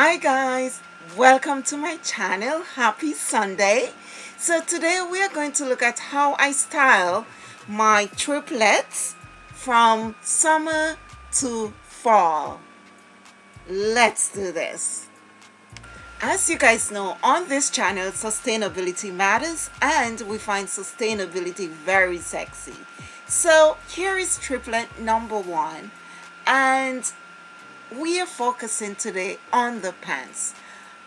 hi guys. Welcome to my channel. Happy sunday. So today we are going to look at how i style my triplets from summer to fall. Let's do this. As you guys know on this channel sustainability matters and we find sustainability very sexy. So here is triplet number one. And we are focusing today on the pants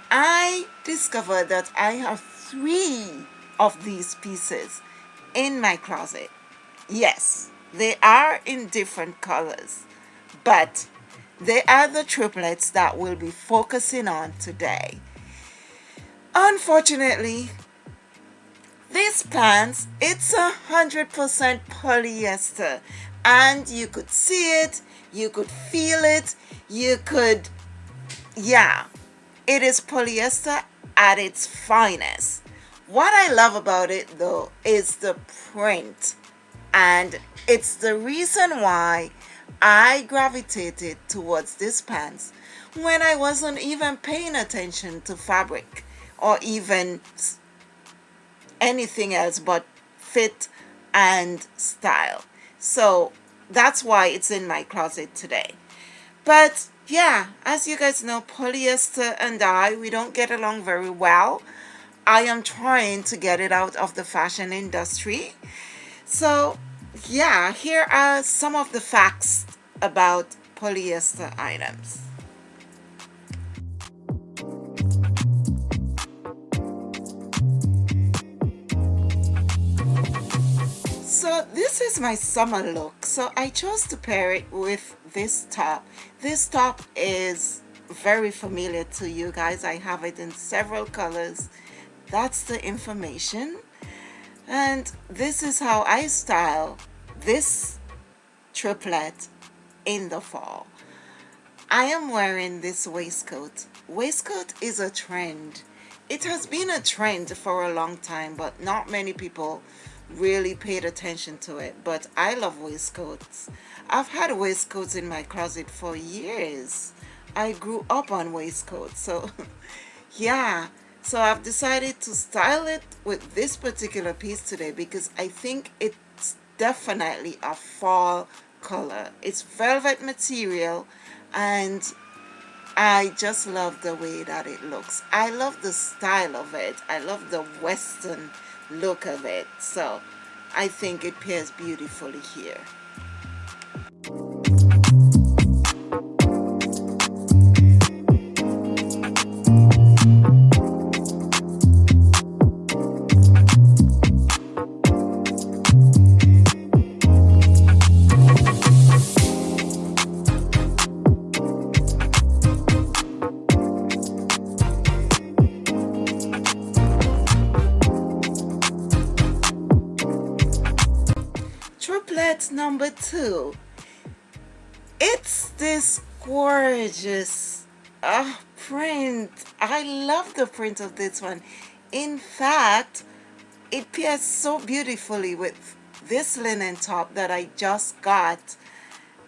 I discovered that I have three of these pieces in my closet yes they are in different colors but they are the triplets that we'll be focusing on today. Unfortunately, these pants, it's a hundred percent polyester and you could see it, you could feel it, you could, yeah, it is polyester at its finest. What I love about it though is the print and it's the reason why I gravitated towards this pants when I wasn't even paying attention to fabric or even anything else but fit and style. So that's why it's in my closet today. But yeah, as you guys know, polyester and I, we don't get along very well. I am trying to get it out of the fashion industry. So yeah, here are some of the facts about polyester items. This is my summer look. So I chose to pair it with this top. This top is very familiar to you guys. I have it in several colors. That's the information. And this is how I style this triplet in the fall. I am wearing this waistcoat. Waistcoat is a trend. It has been a trend for a long time, but not many people really paid attention to it. But I love waistcoats. I've had waistcoats in my closet for years. I grew up on waistcoats. So yeah, so I've decided to style it with this particular piece today because I think it's definitely a fall color it's velvet material and I just love the way that it looks. I love the style of it. I love the western look of it. So I think it pairs beautifully here gorgeous uh, print. I love the print of this one. In fact, it pairs so beautifully with this linen top that I just got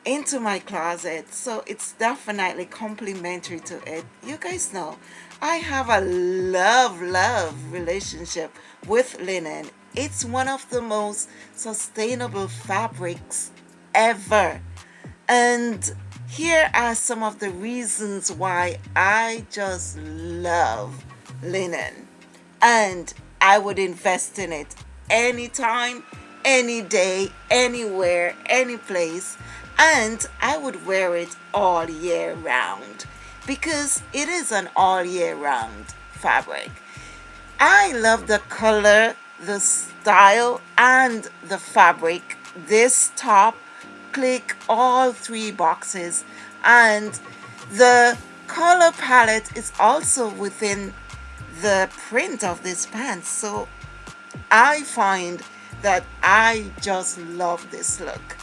into my closet so it's definitely complementary to it you guys know I have a love love relationship with linen it's one of the most sustainable fabrics ever. And here are some of the reasons why I just love linen. And I would invest in it anytime, any day, anywhere, any place. And I would wear it all year round because it is an all year round fabric. I love the color the style and the fabric this top click all three boxes and the color palette is also within the print of this pants so I find that I just love this look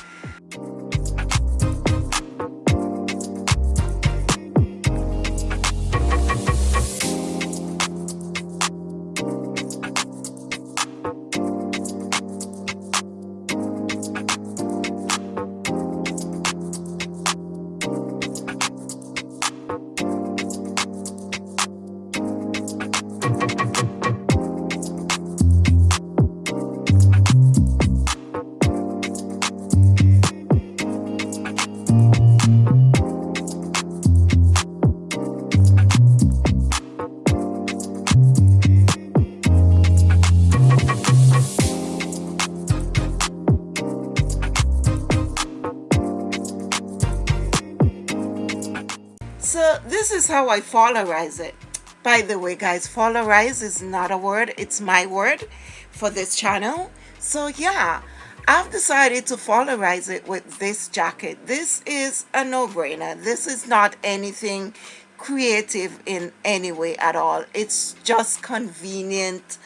this is how I fallerize it. By the way, guys, fallerize is not a word. It's my word for this channel. So yeah, I've decided to fallerize it with this jacket. This is a no-brainer. This is not anything creative in any way at all. It's just convenient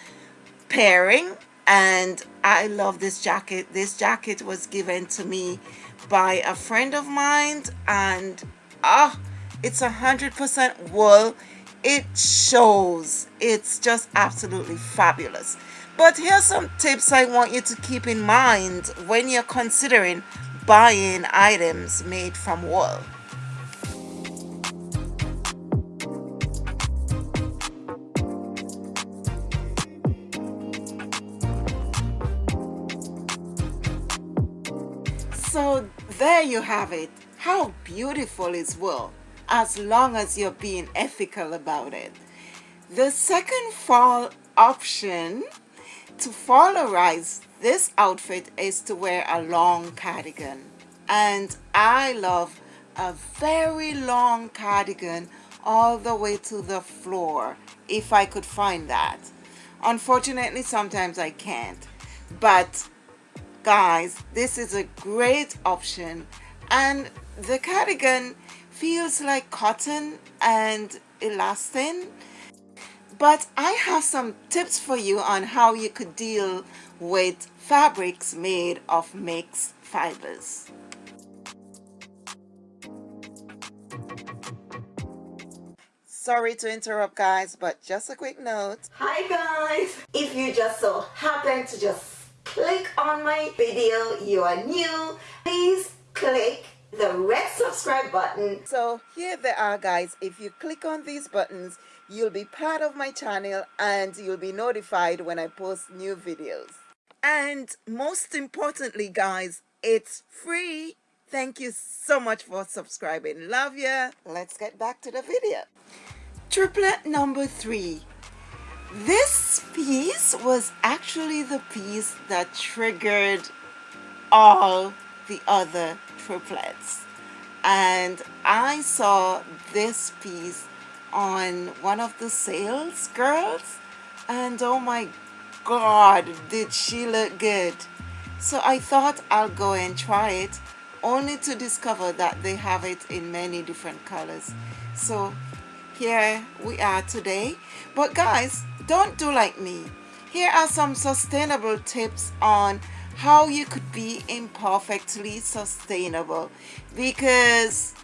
pairing and I love this jacket. This jacket was given to me by a friend of mine and ah, it's a hundred percent wool. It shows. It's just absolutely fabulous. But here's some tips I want you to keep in mind when you're considering buying items made from wool. So there you have it. How beautiful is wool as long as you're being ethical about it. The second fall option to fallerize this outfit is to wear a long cardigan. And I love a very long cardigan all the way to the floor if I could find that. Unfortunately sometimes I can't. But guys this is a great option. And the cardigan feels like cotton and elastin but I have some tips for you on how you could deal with fabrics made of mixed fibers. Sorry to interrupt guys, but just a quick note. Hi guys! If you just so happen to just click on my video, you are new, please click the red subscribe button. So here they are guys, if you click on these buttons, you'll be part of my channel and you'll be notified when I post new videos. And most importantly guys, it's free. Thank you so much for subscribing. Love ya. Let's get back to the video. Triplet number three. This piece was actually the piece that triggered all the other triplets. And I saw this piece on one of the sales girls and oh my god did she look good. So I thought I'll go and try it only to discover that they have it in many different colors. So here we are today. But guys don't do like me. Here are some sustainable tips on how you could be imperfectly sustainable because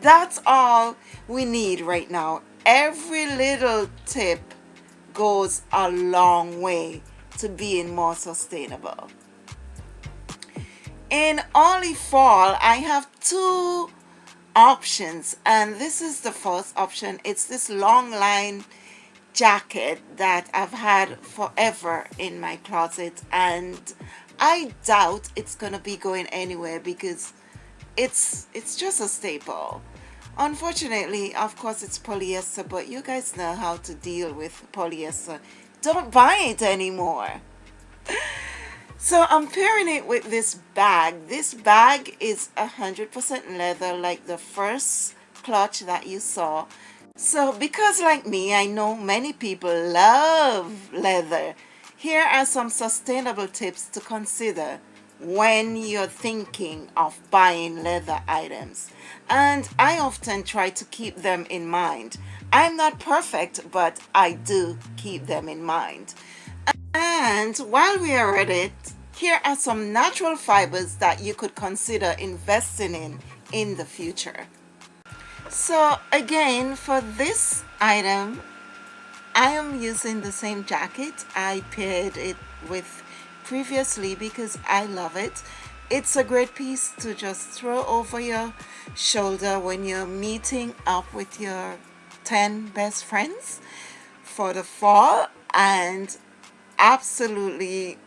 that's all we need right now every little tip goes a long way to being more sustainable. In Only Fall, I have two options and this is the first option. It's this long line jacket that I've had forever in my closet and I doubt it's gonna be going anywhere because it's it's just a staple. Unfortunately of course it's polyester but you guys know how to deal with polyester. Don't buy it anymore. So I'm pairing it with this bag. This bag is a hundred percent leather like the first clutch that you saw. So because like me I know many people love leather here are some sustainable tips to consider when you're thinking of buying leather items and I often try to keep them in mind. I'm not perfect but I do keep them in mind. And while we are at it, here are some natural fibers that you could consider investing in in the future. So again for this item I am using the same jacket. I paired it with previously because I love it. It's a great piece to just throw over your shoulder when you're meeting up with your 10 best friends for the fall and absolutely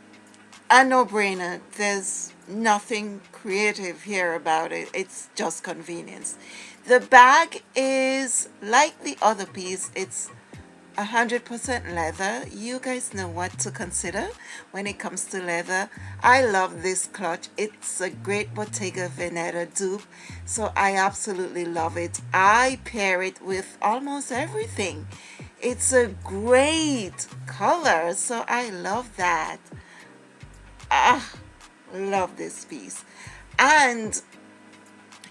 a no-brainer. There's nothing creative here about it. It's just convenience. The bag is like the other piece. It's 100% leather. You guys know what to consider when it comes to leather. I love this clutch. It's a great Bottega Veneta dupe so I absolutely love it. I pair it with almost everything. It's a great color so I love that. Ah love this piece. And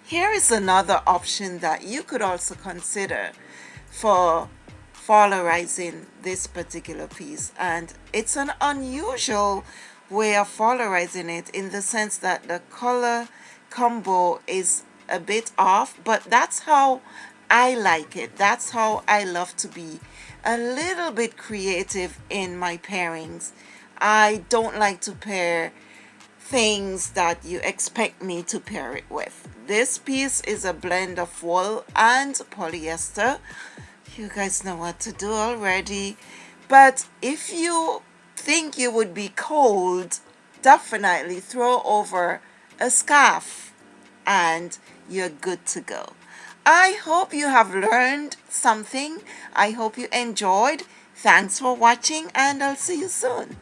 here is another option that you could also consider for fallerizing this particular piece. And it's an unusual way of fallerizing it in the sense that the color combo is a bit off but that's how I like it. That's how I love to be a little bit creative in my pairings. I don't like to pair things that you expect me to pair it with. This piece is a blend of wool and polyester you guys know what to do already. But if you think you would be cold definitely throw over a scarf and you're good to go. I hope you have learned something. I hope you enjoyed. Thanks for watching and I'll see you soon